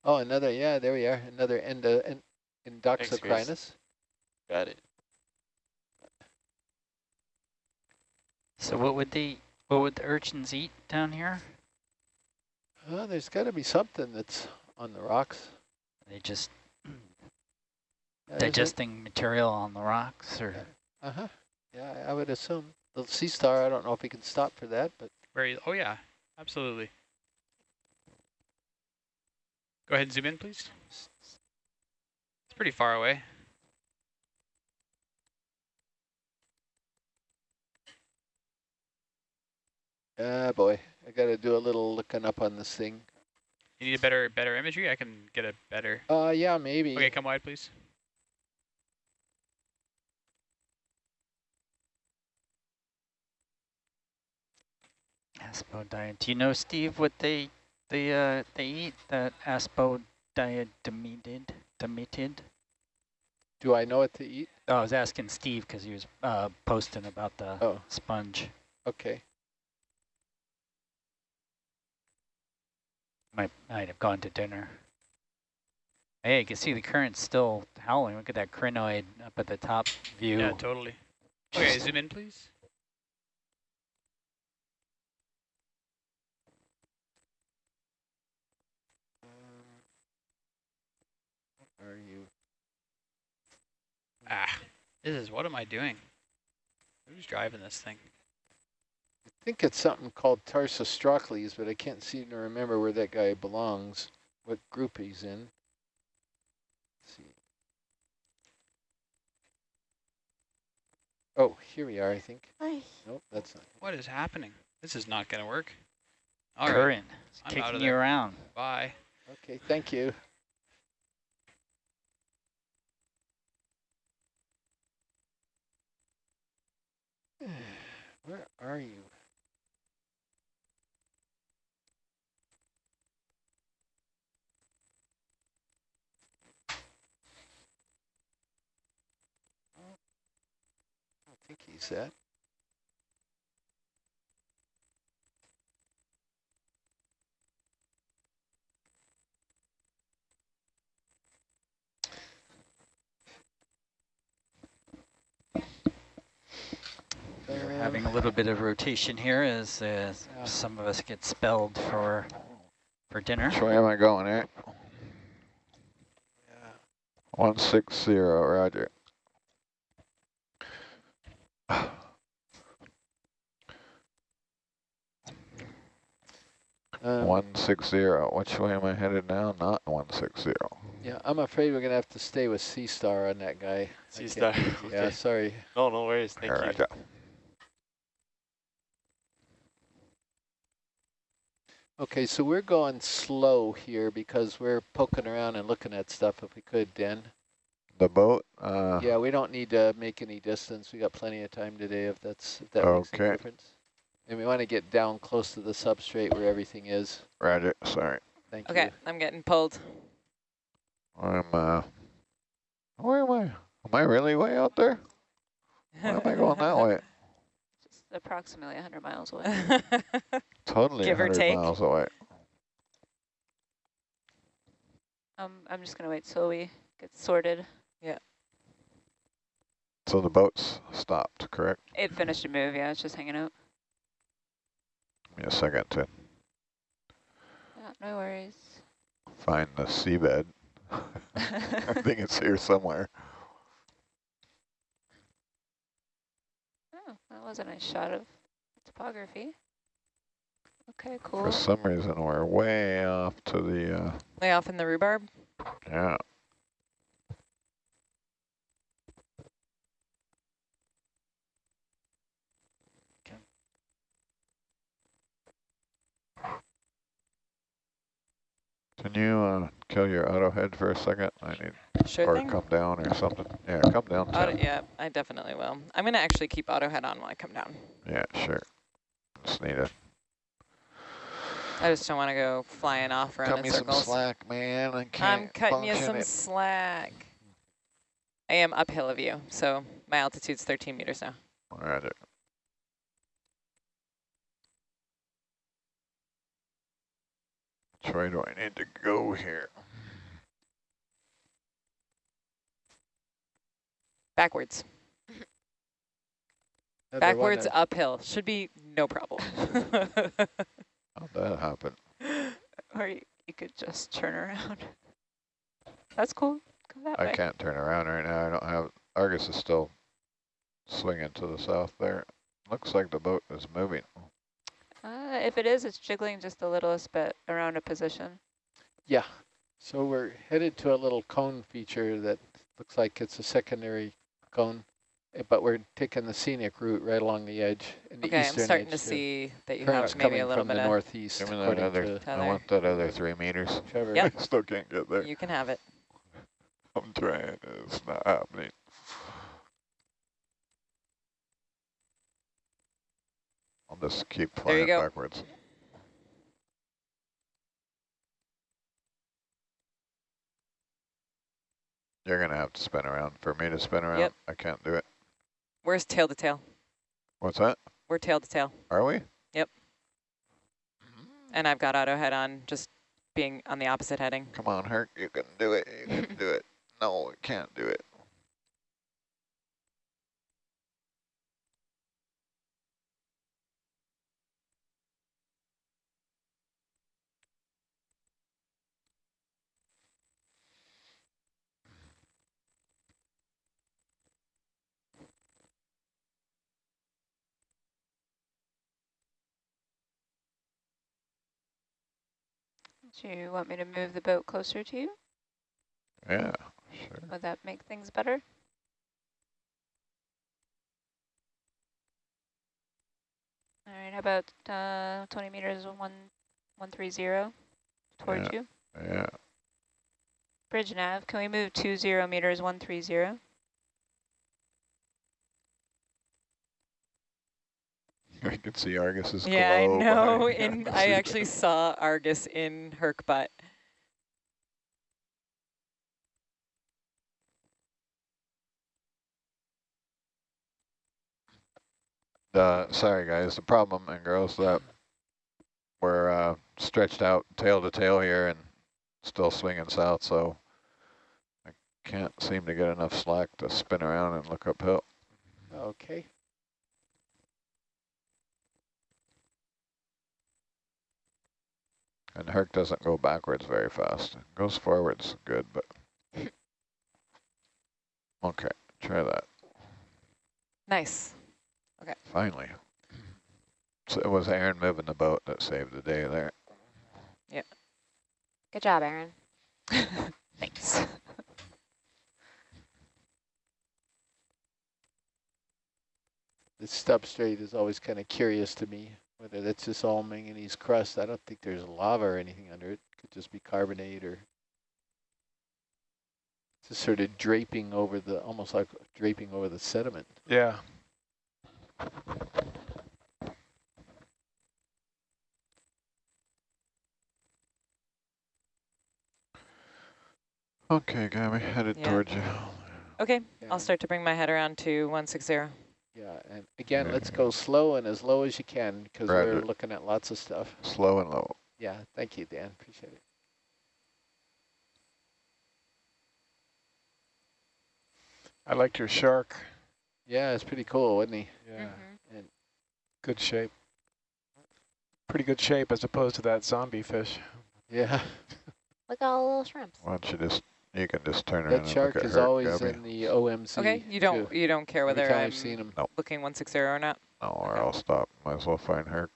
Oh, another, yeah, there we are. Another endo, en, Thanks, Endoxocrinus. got it. So what would they, what would the urchins eat down here? Oh, there's got to be something that's on the rocks. Are they just Yeah, there's digesting material on the rocks or? Uh-huh. Yeah, I I would assume. The sea star, I don't know if we can stop for that, but Where? You, oh yeah, absolutely. Go ahead and zoom in, please. It's pretty far away. ah, boy, I got to do a little looking up on this thing. You need a better better imagery. I can get a better. Uh, yeah, maybe. Okay, come wide, please. Aspodiad. Do you know, Steve, what they they uh they eat? That aspodiademidid, demitid. Do I know what to eat? Oh, I was asking Steve because he was uh posting about the Oh, sponge. okay. Might might have gone to dinner. Hey, you can see the current still howling. Look at that crinoid up at the top view. Yeah, totally. Okay, zoom in, please. Um, are you? Ah, this is what am I doing? Who's driving this thing? I think it's something called Tarsostrocles, but I can't seem to remember where that guy belongs, what group he's in. Let's see. Oh, here we are, I think. Ay, Nope, that's not. What is happening? This is not going to work. All right, current. It's I'm out of kicking you there. around. bye. Okay, thank you. Where are you? Think he's that. We're Um, having a little bit of rotation here as uh, Yeah. some of us get spelled for for dinner. Which way am I going, eh? yeah. One six zero, roger. Um, One six zero. Which way am I headed now? Not one six zero. Yeah, I'm afraid we're gonna have to stay with Sea Star on that guy. I Sea can't- Star. Yeah, okay. sorry. No, no worries. Thank you. Roger. Okay, so we're going slow here because we're poking around and looking at stuff if we could, Den. The boat. Uh, Yeah, we don't need to make any distance. We got plenty of time today if that's if that makes any Okay. difference. And we want to get down close to the substrate where everything is. Roger. Sorry. Thank Okay, you. Okay, I'm getting pulled. I'm. Uh, where am I? Am I really way out there? Why am I going that way? just approximately 100 miles away. Totally Give or 100 take. miles away. um, I'm just going to wait till we get sorted. So the boat's stopped, correct? It finished a move, yeah, it's just hanging out. Give me a second to Yeah, no worries. find the seabed. I think it's here somewhere. Oh, that was a nice shot of topography. Okay, cool. For some reason, we're way off to the, uh, Lay off in the rhubarb. yeah. Can you uh, kill your auto head for a second? I need, Sure or thing. come down or something. Yeah, come down. Auto, yeah, I definitely will. I'm going to actually keep auto head on while I come down. Yeah, sure. Just need to I just don't want to go flying off around cut in me some slack, man. I I'm cutting you some it. slack. I am uphill of you, so my altitude's 13 meters now. Roger. Which way do I need to go here? Backwards. Another Backwards uphill. Should be no problem. How'd that happen? or you, you could just turn around. That's cool. Go that I way. can't turn around right now. I don't have, Argus is still swinging to the south there. Looks like the boat is moving. If it is, it's jiggling just the littlest bit around a position. Yeah, so we're headed to a little cone feature that looks like it's a secondary cone, eh, but we're taking the scenic route right along the edge. In the Okay, I'm starting to edge here. see that you Current's have maybe coming a little from bit the of... northeast, Give me that other, to I want that other three meters. Trevor. Yep. I still can't get there. You can have it. I'm trying, it's not happening. I'll just keep flying backwards. You're gonna have to spin around. For me to spin around, Yep. I can't do it. Where's tail to tail? What's that? We're tail to tail. Are we? Yep. And I've got auto head on, just being on the opposite heading. Come on, Herc, you can do it. You can do it. No, we can't do it. Do you want me to move the boat closer to you? Yeah, sure. Would that make things better? All right, how about uh, 20 meters, one, 130 towards Yeah. you? Yeah. Bridge nav, can we move 20 meters, 130? I can see Argus's Yeah, I know. behind In. I actually saw Argus in Herc butt. Uh, sorry guys, the problem and girls that we're uh, stretched out tail to tail here and still swinging south, so I can't seem to get enough slack to spin around and look uphill. Okay. And Herc doesn't go backwards very fast. It goes forwards good, but okay, try that. Nice. Okay. Finally. So it was Aaron moving the boat that saved the day there. Yep. Good job, Aaron. Thanks. The substrate is always kind of curious to me, whether that's just all manganese crust. I don't think there's lava or anything under it. Could just be carbonate or just sort of draping over the, almost like draping over the sediment. Yeah. Okay, Gabby, headed Yeah. towards you. Okay, Yeah. I'll start to bring my head around to 160. Yeah, and again, let's go slow and as low as you can because we're looking at lots of stuff. Slow and low. Yeah, thank you, Dan. Appreciate it. I liked your shark. Yeah, it's pretty cool, wasn't he? Yeah, Mhm. good shape. Pretty good shape as opposed to that zombie fish. Yeah, Look at all the little shrimps. Why don't you just, you can just turn around that and shark look at is her, always Gabby. in the OMC. Okay, you don't too. you don't care whether I'm I've seen him. booking 160 or not? No, or I'll stop. Might as well find her.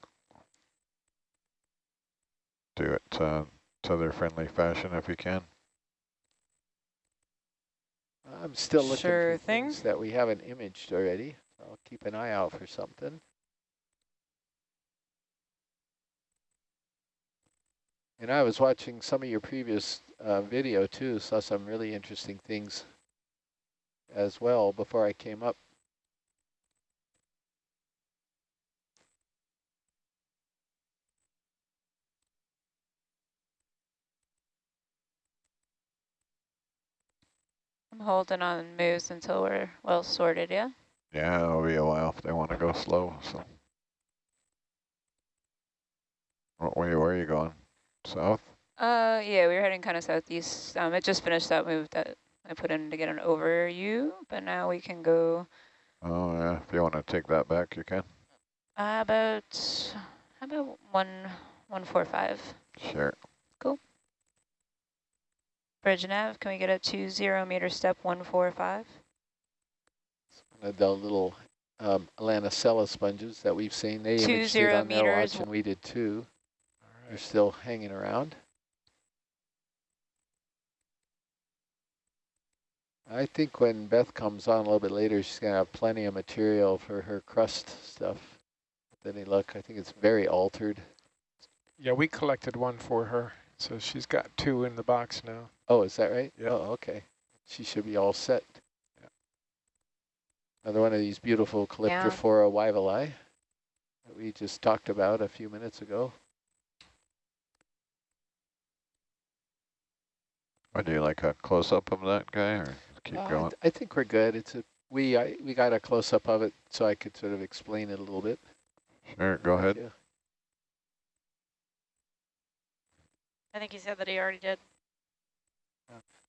Do it uh, tether-friendly fashion if you can. I'm still looking Sure for thing. things that we haven't imaged already. I'll keep an eye out for something. And I was watching some of your previous uh, video too, saw some really interesting things as well before I came up. I'm holding on moves until we're well sorted, yeah? Yeah, it'll be a while if they want to go slow. So, what way? Where are you going? South? Uh, yeah, we were heading kind of southeast. Um, it just finished that move that I put in to get an overview, but now we can go Oh yeah. If you want to take that back, you can. uh, about, how about one, one, four, five. Sure. Bridge nav, can we get a two zero meter step one, four, five? One of the little um, Alanacella sponges that we've seen. They Two imaged it zero on their watch, and we did too. All They're still hanging around. I think when Beth comes on a little bit later, she's going to have plenty of material for her crust stuff. Then they look, I think it's very altered. Yeah, we collected one for her, so she's got two in the box now. Oh, is that right? Yeah. Oh, okay. She should be all set. Another one of these beautiful Calyptrophora wyvillei that we just talked about a few minutes ago. Or do you like a close-up of that guy, or keep Uh, I going? th- I think we're good. It's a we I, we got a close up of it so I could sort of explain it a little bit. Sure. Go ahead. Yeah. I think he said that he already did.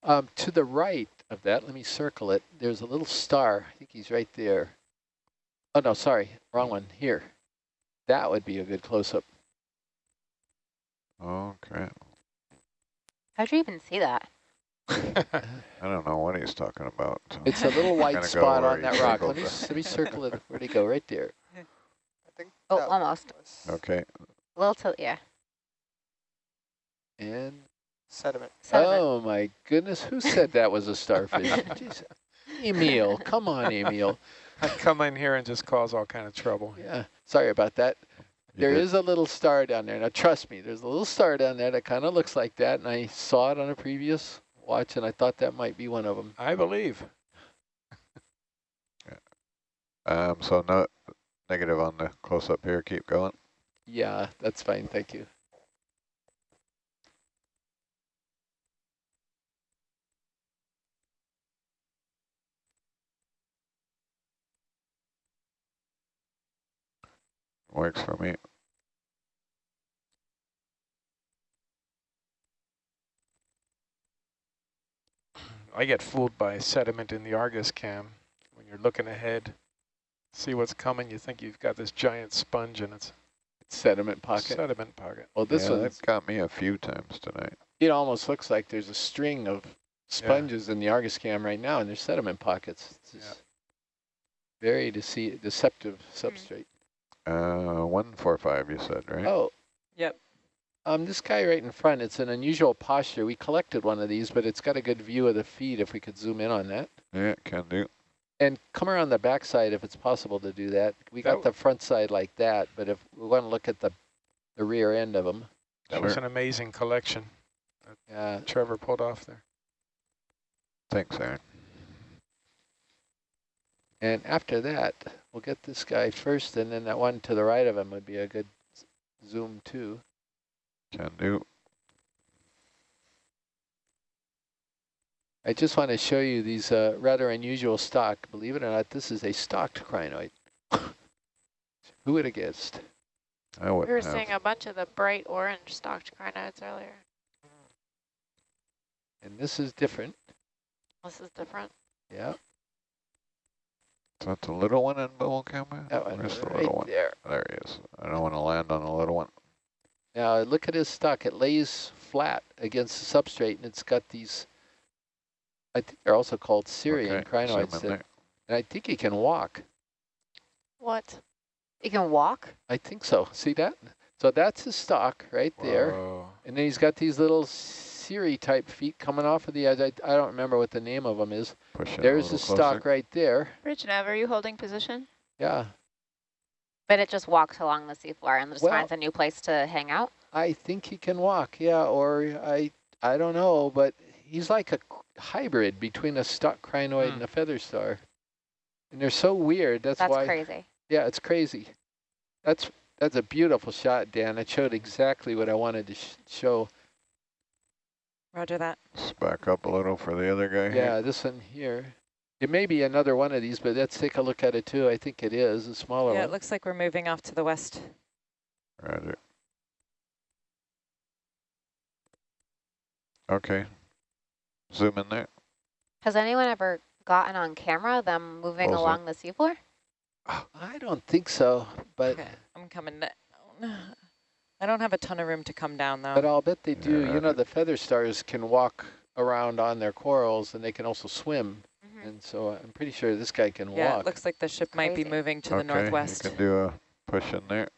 Um, to the right of that, let me circle it. There's a little star. I think he's right there. Oh no, sorry, wrong one. Here, that would be a good close up. Okay. How'd you even see that? I don't know what he's talking about. so- It's a little white spot on that rock. Let me the- s- let me circle it. Where'd he go? Right there. I think Oh, almost. was Okay. A little tilt, yeah. And sediment. Sediment. oh my goodness, who said that was a starfish? Jeez. Emil, come on, Emil. I come in here and just cause all kind of trouble. Yeah, sorry about that. You There did- is a little star down there. Now, trust me, there's a little star down there that kind of looks like that, and I saw it on a previous watch, and I thought that might be one of them. I believe. yeah. Um. So no negative on the close-up here. Keep going. Yeah, that's fine. Thank you. Works for me. I get fooled by sediment in the Argus cam. When you're looking ahead, see what's coming, you think you've got this giant sponge and it's It's sediment pocket. sediment pocket. Well, this yeah, one, that got me a few times tonight. it almost looks like there's a string of sponges in the Argus cam right now, and there's sediment pockets. It's Yeah. very dece deceptive substrate. Uh, one four five. You said right? Oh. Yep. Um, this guy right in front, it's an unusual posture. We collected one of these, but it's got a good view of the feed if we could zoom in on that. Yeah, can do. And come around the backside if it's possible to do that. We got That the front side like that, but if we want to look at the the rear end of them, That was an amazing collection uh, Trevor pulled off there. Thanks, Aaron. and after that, we'll get this guy first, and then that one to the right of him would be a good zoom too. Can do. I just want to show you these uh, rather unusual stock. Believe it or not, this is a stalked crinoid. Who would have guessed? I We wouldn't were have. seeing a bunch of the bright orange stalked crinoids earlier. And this is different. This is different. Yeah. So that the little one in bubble camera? That one Where's the right little one? there. There he is. I don't want to land on the little one. Now look at his stock. It lays flat against the substrate, and it's got these. I think they're also called Syrian Okay, crinoids. zoom That, and I think he can walk. What? He can walk? I think so. See that? So that's his stock right there. And then he's got these little Siri type feet coming off of the edge. I, I don't remember what the name of them is. Push There's little the stock right there. Bridge nav, are you holding position? Yeah. But it just walks along the seafloor and just Well- finds a new place to hang out? I think he can walk. Yeah. Or I I don't know, but he's like a hybrid between a stalk crinoid Hmm. and a feather star. And they're so weird. That's, That's why. crazy. Yeah, it's crazy. That's that's a beautiful shot, Dan. It showed exactly what I wanted to sh show. Roger that. Let's back up a little for the other guy. here. Yeah, this one here. It may be another one of these, but let's take a look at it too. I think it is a smaller one. Yeah, it looks like we're moving off to the west. Roger. Okay. Zoom in there. Has anyone ever gotten on camera them moving Closer. along the seafloor? I don't think so, but Okay, I'm coming down. I don't have a ton of room to come down though. but I'll bet they do. Yeah, you know, the feather stars can walk around on their corals, and they can also swim. Mhm. And so I'm pretty sure this guy can yeah, walk. it looks like the ship might be moving to okay, the northwest. you can do a push in there.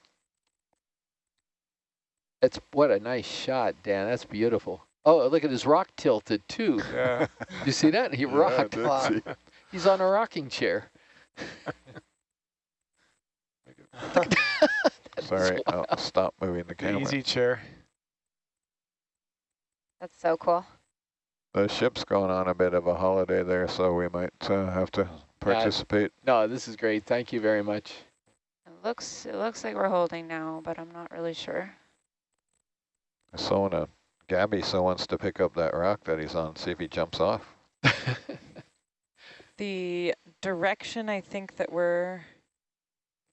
That's what a nice shot, Dan. That's beautiful. Oh, look at his rock tilted too. Yeah. you see that? He Yeah, rocked. did Wow. see. He's on a rocking chair. Sorry, I'll stop moving the The camera. easy chair. That's so cool. The ship's going on a bit of a holiday there, so we might uh, have to participate. No, this is great. Thank you very much. It looks it looks like we're holding now, but I'm not really sure. So wanna, Gabby so wants to pick up that rock that he's on, see if he jumps off. The direction I think that we're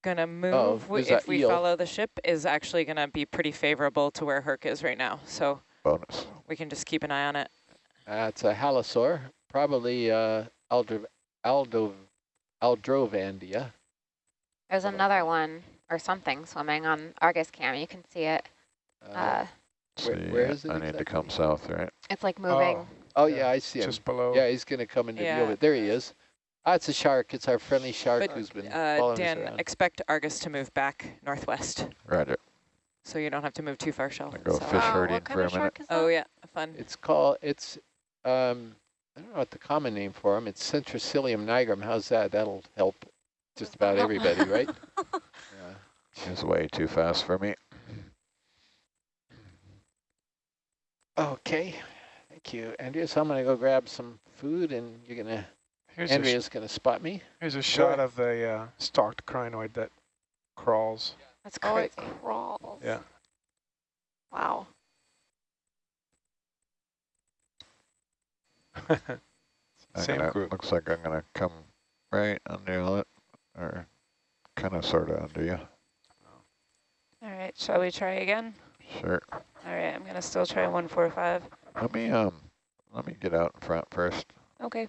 gonna move Oh, if we eel. follow the ship is actually gonna be pretty favorable to where Herc is right now. So Bonus. we can just keep an eye on it. That's a halosaur, probably uh, Aldro, Aldo, Aldrovandia. There's another one or something swimming on Argus cam. You can see it. Uh, Uh, Where- See, where it I need to come south, right? it's like moving. Oh, oh, yeah, yeah, I see him. just below. Yeah, he's going to come into Yeah. view of it. There he is. Ah, it's a shark. It's our friendly shark But, who's been Uh, following us Dan, expect Argus to move back northwest, Roger. so you don't have to move too far, Shell. I go So- fish Oh, herding what kind for a of minute. shark is that? Oh yeah, fun. It's called, it's, um, I don't know what the common name for him. It's Centroscyllium nigrum. How's that? That'll help just about everybody, right? Yeah. He's way too fast for me. Okay. Thank you, Andrea. So I'm going to go grab some food, and you're going to, Here's Andrea's going to spot me. here's a shot of the uh, stalked crinoid that crawls. That's Oh, it crawls. Yeah. Wow. Same gonna- group. Looks like I'm gonna come right under it, or kind of sort of under you. All right, shall we try again? Sure. All right, I'm gonna still try 145. Let me um, let me get out in front first. Okay.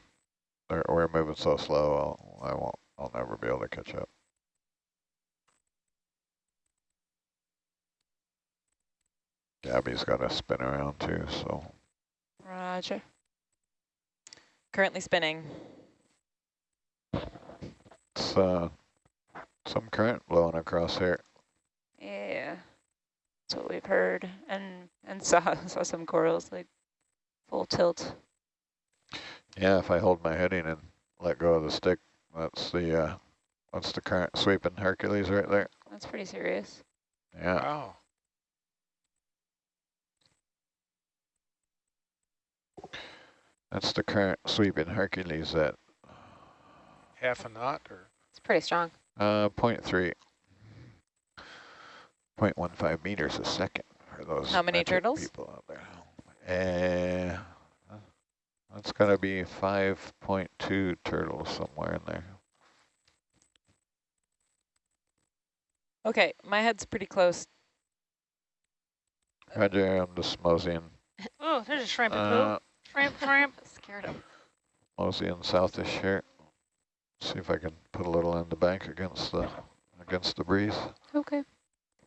We're, we're moving so slow. I'll, I won't. I'll never be able to catch up. Gabby's got to spin around too, so Roger. Currently spinning. it's uh, some current blowing across here. Yeah. That's what we've heard and and saw saw some corals like full tilt. Yeah, if I hold my heading and let go of the stick, that's the uh, that's the current sweeping Hercules right there. That's pretty serious. Yeah. Wow. That's the current sweeping Hercules at Half a knot or It's pretty strong. uh, point three. 0.15 meters a second for those How many turtles? people out there. Uh, that's got to be 5.2 turtles somewhere in there. Okay, my head's pretty close. Roger, I'm just moseying, Oh, there's a shrimp uh, Shrimp, shrimp. Scared him. moseying southish here. See if I can put a little in the bank against the against the breeze. Okay.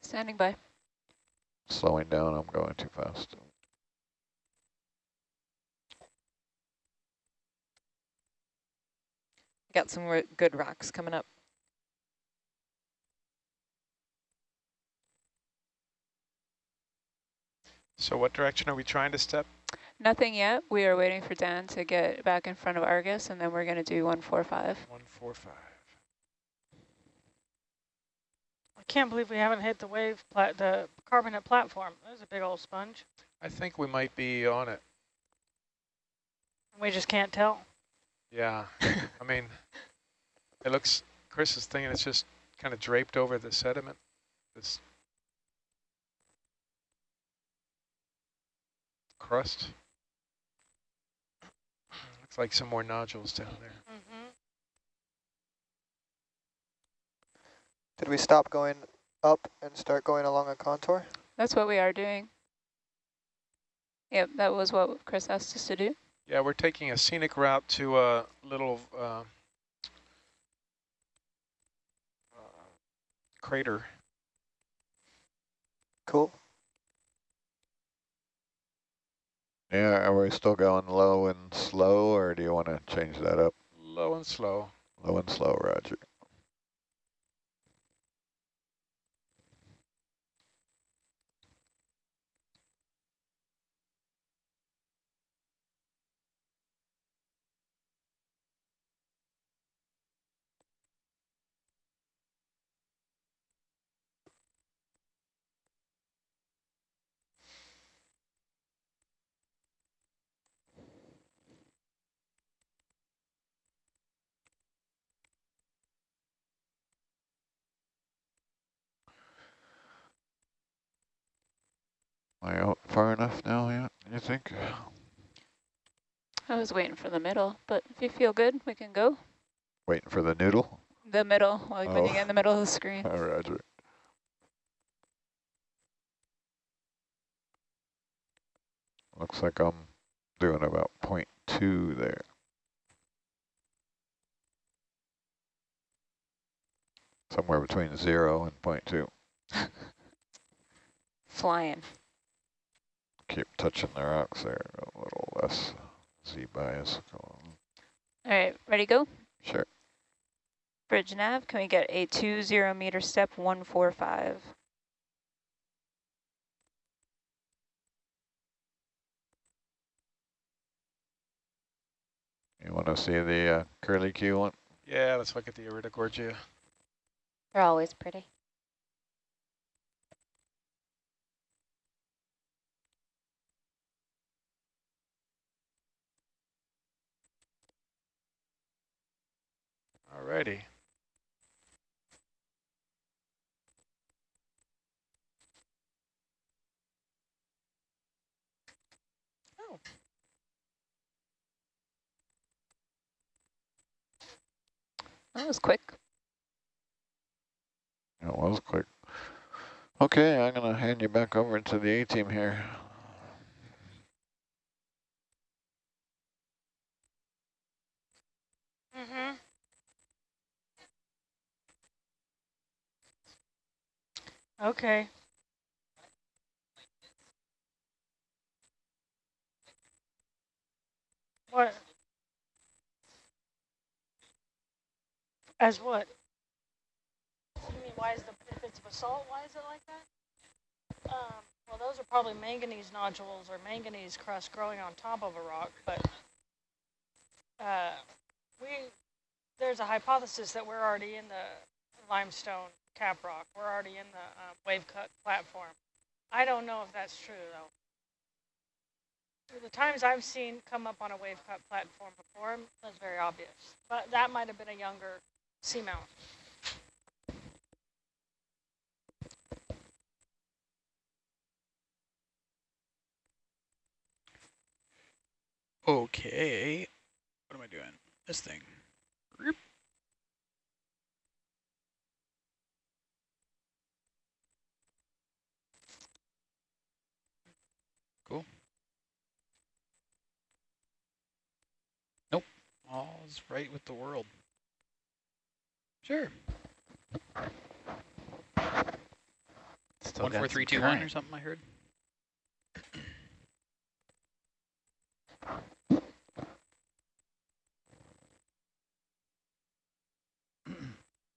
Standing by. Slowing down, I'm going too fast. I got some good rocks coming up. So what direction are we trying to step? Nothing yet. We are waiting for Dan to get back in front of Argus, and then we're going to do 145. 145. I can't believe we haven't hit the wave, plat the carbonate platform. That was a big old sponge. I think we might be on it. We just can't tell. Yeah. I mean, it looks, Chris is thinking it's just kind of draped over the sediment. This crust. Looks like some more nodules down there. Mm-hmm. Did we stop going up and start going along a contour? That's what we are doing. Yep, that was what Chris asked us to do. Yeah, we're taking a scenic route to a little uh, uh, crater. Cool. Yeah, are we still going low and slow, or do you want to change that up? Low and slow. Low and slow, roger. Am I out far enough now yet, you think? I was waiting for the middle, but if you feel good, we can go. Waiting for the noodle? The middle, like when you Oh. get in oh. the middle of the screen. Oh, roger. Looks like I'm doing about point two there. Somewhere between zero and point two. Flying. Keep touching the rocks there, a little less Z bias going on. All right, ready, go? Sure. Bridge nav, can we get a two zero meter step 145? You want to see the uh, curly Q one? Yeah, let's look at the Iridogorgia. They're always pretty. Alrighty. Oh. That was quick. It was quick. Okay, I'm going to hand you back over to the A-team here. Okay. What? As what? You mean why is the if it's basalt, why is it like that? Um, well, those are probably manganese nodules or manganese crust growing on top of a rock, but uh, we there's a hypothesis that we're already in the limestone cap rock. We're already in the uh, wave cut platform. I don't know if that's true though. The times I've seen come up on a wave cut platform before, that's very obvious. But that might have been a younger seamount. Okay. What am I doing? This thing. All's right with the world. Sure. Still one four three two current. one or something I heard.